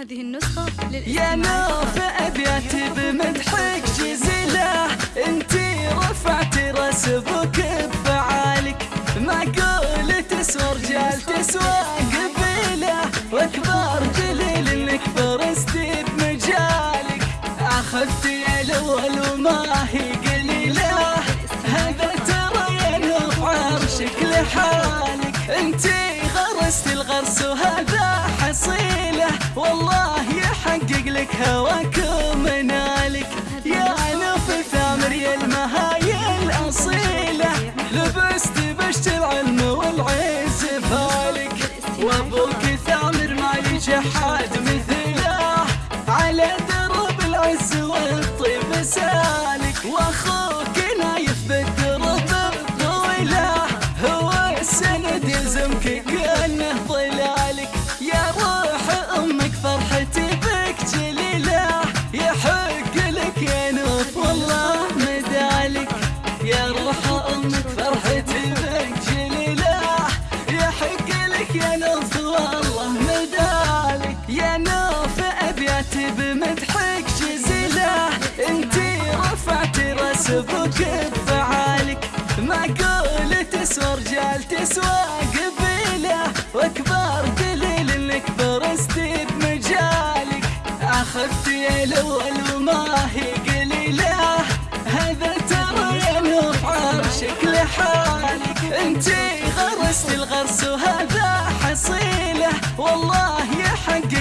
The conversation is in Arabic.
هذه النسخة يا نوف أبياتي بمدحك جزيلة. انتي رفعتي راس بفعالك معقول تسوى رجال تسوى قبيلة. واكبر دليل إنك فرستي بمجالك. اخذتي الأول وما هي قليلة. هذا ترى يا نوف عرشك لحالك. انتي غرست الغرس وهذا والله يحقق لك هواك ومنالك يا نوف ثامر يا المهاي الأصيلة. لبست بشت العلم والعز فالك. وأبوك ثامر ما يجحد مثله. على درب العز والطيب سالك. وأخوك أبوك بفعالك. معقول تسوى رجال تسوى قبيلة. وأكبر دليل إنك برستي بمجالك. اخذتي الأول وما هي قليلة. هذا ترى يا نوف عرشك لحالك. انتي غرست الغرس وهذا حصيلة. والله يحب